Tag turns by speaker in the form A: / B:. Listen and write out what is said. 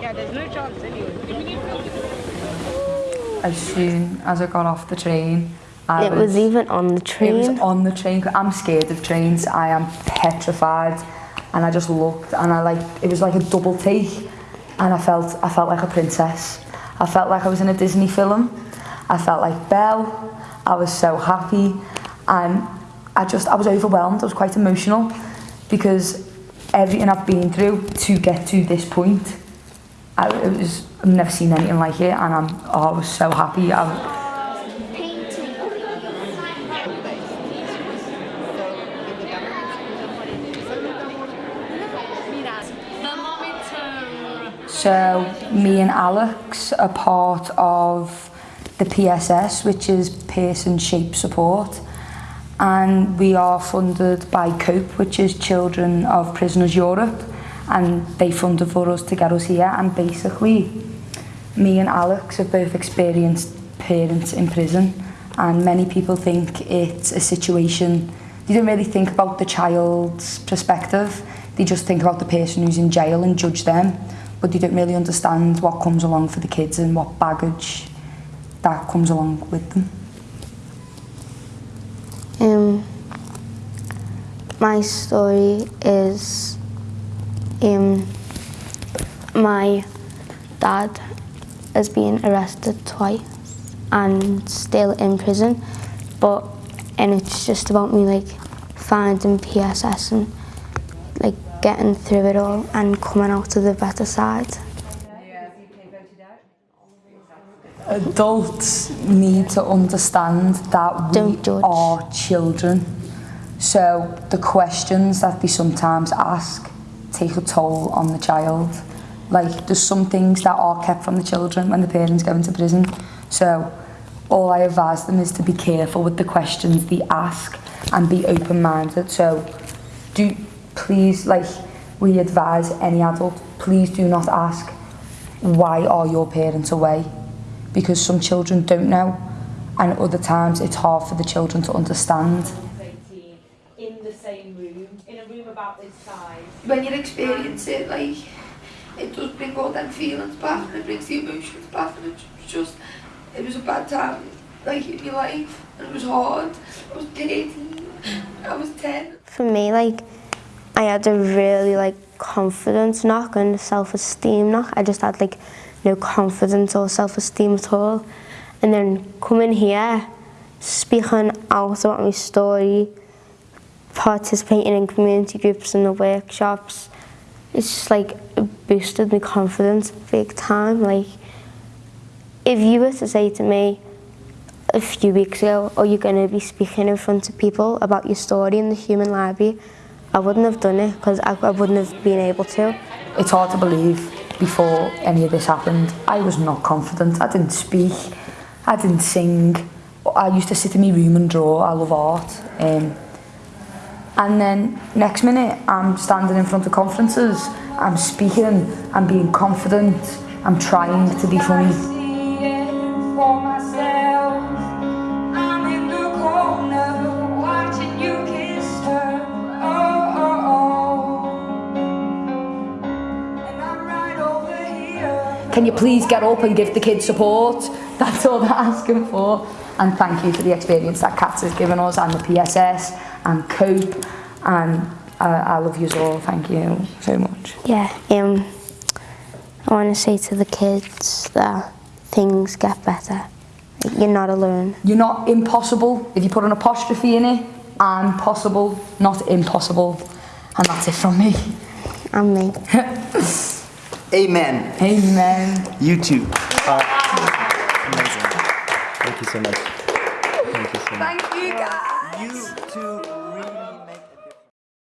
A: yeah, there's no chance anyway.
B: As soon as I got off the train, I
C: it was even on the train.
B: It was on the train. I'm scared of trains. I am petrified. And I just looked and I like, it was like a double take. And I felt, I felt like a princess. I felt like I was in a Disney film. I felt like Belle. I was so happy. And I just, I was overwhelmed. I was quite emotional because everything I've been through to get to this point, I, it was, I've never seen anything like it. And I'm, oh, I was so happy. I, So me and Alex are part of the PSS, which is Pearson Shape Support. and we are funded by COPE, which is Children of Prisoners Europe, and they funded for us to get us here. And basically, me and Alex have both experienced parents in prison, and many people think it's a situation they don't really think about the child's perspective. They just think about the person who's in jail and judge them, but they don't really understand what comes along for the kids and what baggage that comes along with them.
C: My story is um, my dad has been arrested twice and still in prison, but and it's just about me like finding PSS and like getting through it all and coming out to the better side.
B: Adults need to understand that we
C: Don't judge.
B: are children. So the questions that they sometimes ask take a toll on the child. Like there's some things that are kept from the children when the parents go into prison. So all I advise them is to be careful with the questions they ask and be open-minded. So do please, like we advise any adult, please do not ask why are your parents away? Because some children don't know and other times it's hard for the children to understand.
D: About this size.
E: when you um, experience it, like, it does bring all them feelings back and it brings the emotions back and it's just, it was a bad time, like, in your life and it was hard. I was 13, I was 10.
C: For me, like, I had a really, like, confidence knock and self-esteem knock. I just had, like, no confidence or self-esteem at all. And then coming here, speaking out about my story, participating in community groups and the workshops, it's just, like, boosted my confidence big time. Like, if you were to say to me, a few weeks ago, are you going to be speaking in front of people about your story in the Human Library? I wouldn't have done it because I, I wouldn't have been able to.
B: It's hard to believe before any of this happened. I was not confident. I didn't speak. I didn't sing. I used to sit in my room and draw. I love art. Um, and then next minute, I'm standing in front of conferences. I'm speaking. I'm being confident. I'm trying to be funny.
F: for myself. I'm in the corner watching you kiss her. Oh, oh, oh. And I'm right over here.
B: Can you please get up and give the kids support? That's all they're asking for. And thank you for the experience that Cats has given us and the PSS and COPE. And uh, I love you all. Thank you so much.
C: Yeah, um, I want to say to the kids that things get better. You're not alone.
B: You're not impossible. If you put an apostrophe in it, I'm possible, not impossible. And that's it from me.
C: And me.
G: Amen.
B: Amen.
G: You too. are amazing. Thank you so much. Thank you so much.
E: Thank you guys.
G: You two